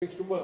Du mal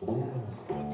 умственно.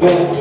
네.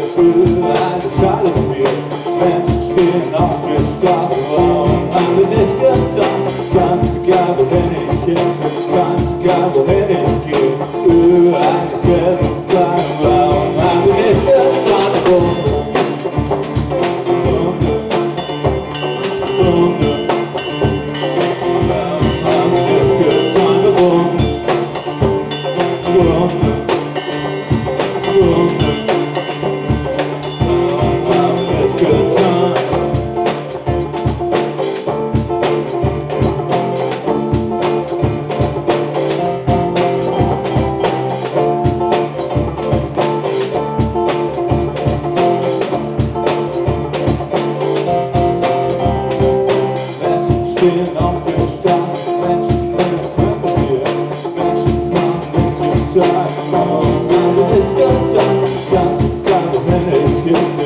Wohin